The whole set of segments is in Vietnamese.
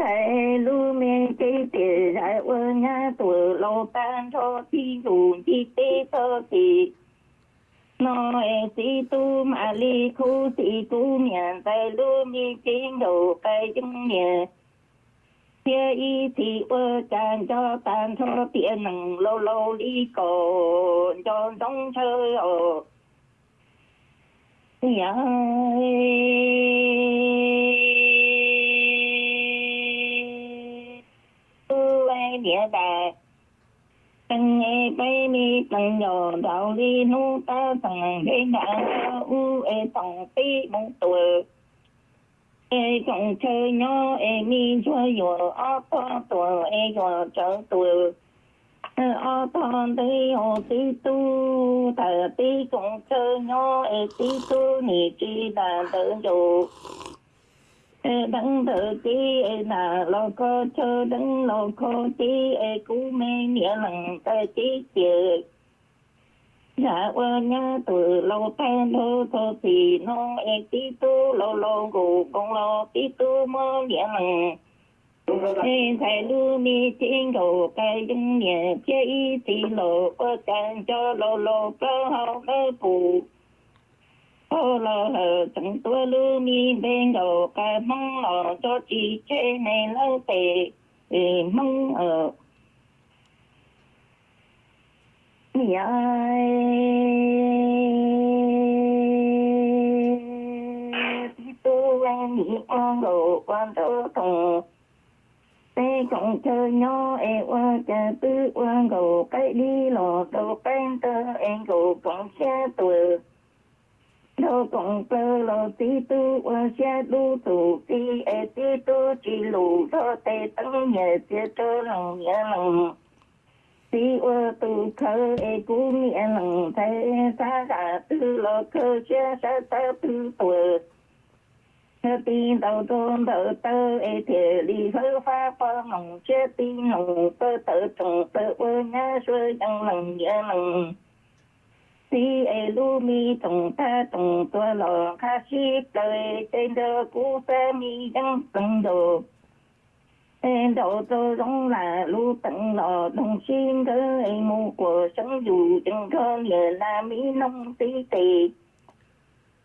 thầy lu mê kê tê ai ơ nha tù lô ban cho thi dù thi tê sơ thị nó e tu mà li khu si tu miền tại lu mi kinh đầu bay chung nhẹ thế y thì ơ càn cho tàn cho tiền nặng, lâu lâu đi cổ cho trong chơi ồ nhà nghĩa là tăng nghe bay mi tăng nhỏ đạo đi nu ta tăng thế đã u e tăng ti mong tuổi. E trong chơi nhỏ e mi cho nhỏ a ta tuổi e nhỏ cho tuổi. A ta đi hồ tí tu ta tí trong chơi nhỏ e tí tu ni chi ta tự chủ đấng tự chi là lo co chơ đăng lo co tí e cú mê nghĩa lặng tờ tí chữ dạ ơ nhá từ lo tan thô thơ thì nó e tí tu lo lo gù, con lo tí tu mơ nghĩa lặng. Ê, thầy lưu mi thiên cầu cái dung nhẹ chế y thì lộ ơ càng cho lo lo cơ hậu ơ phụ ô lô hờ chẳng tua lưu mi bên đầu cái mong lò cho chị chế này lâu tệ thì mong ở mi ai tu em đi quan đồ quan đồ thùng tê cộng chơi nhỏ e qua cha tư quan đồ cái đi lò đồ bên tơ em đồ cộng xe tuổi lo cộng tơ lo tí tu qua xe đu tù tí e tí tu chỉ lù lo tê tăng nhẹ tê tơ lòng nhẹ lòng. Tí qua tu khơ e cú nhẹ lòng, thế xa gà tư lo khơ, xe xa tơ tư tuổi Thơ tí đầu tôn tơ tơ e thề lì hơ pha pha lòng, xe tí lòng tơ tơ trọng tơ ơ nhá xuôi chẳng lòng nhẹ lòng si e lu mi tong ta tong tua lo kha si đời tên đơ cú sa mi đăng tầng đồ. Tên đồ tô giống là lu tận lò đồng xin cơ e mu của sống dù đừng cơ nhờ là mi nông tí tì.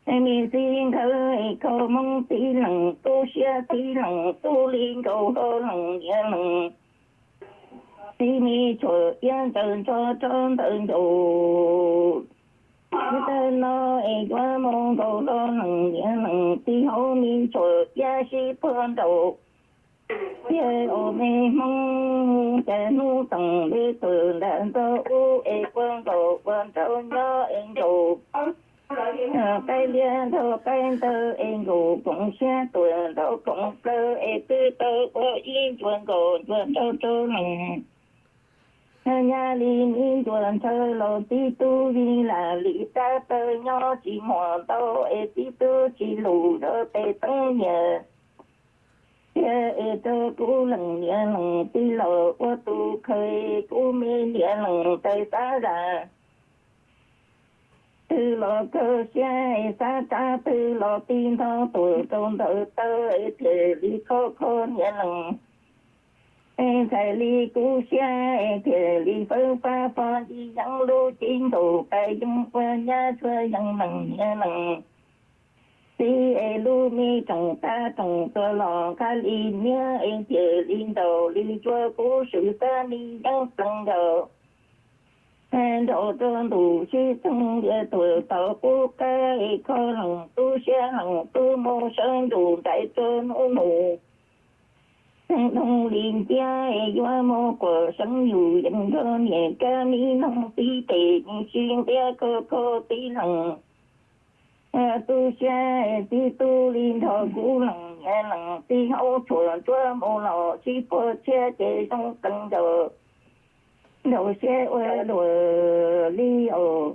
Em mi xin cơ e cơ mong tí lòng tu xia tí lòng tu liên cầu hơ lòng nhớ lòng tí mi cho yên tần cho trơn tần đồ tơ nó e qua mong cầu lo nằng nhẹ nằng ti hậu mi cho ya si phương đầu. Ye ô mê mong cha nu tầng đi từ đàn tơ u e quan cầu quan trâu nhớ em cầu cái liên thơ cái tơ em cầu cũng xe tuổi đâu cũng cơ e tư tơ có yên quan cầu quan trâu trâu nằng nhà li mi tuần thơ lô ti tu vi là li ta tơ nho chỉ mò tâu e ti tu chỉ lù đơ tê tăng nhờ ya e tơ cú lần nhẹ lần ti lô qua tu khơi cú mi nhẹ lần tê ta ra tư lô cơ xe e sa ta tư lô tin thơ tuổi tôn thơ tơ e thề li khô khô nhẹ lần em thầy li cú xa em thề li phơ pha pha đi dẫn lô chiến thủ cái dung qua nhà thuê dân nằng nhà nằng si e lu mi trồng ta trồng tơ lò ca li nia em thề li đầu li chua cú sự ta li dân tăng đầu em đồ đơn đủ chi tăng địa tuổi tàu cú ca e khó lòng tu xe lòng tu mô sơn đủ đại tôn ô nụ nông liên gia doa mô của sống dù dân cơ nhẹ ca mi nông tí tệ xuyên bia cơ cơ tí lòng tu xa tí tu liên thọ cú lòng nhẹ lòng tí hậu chùa chua mô lò chi phô che chế trong cân đồ đồ xe ue đồ ly ồ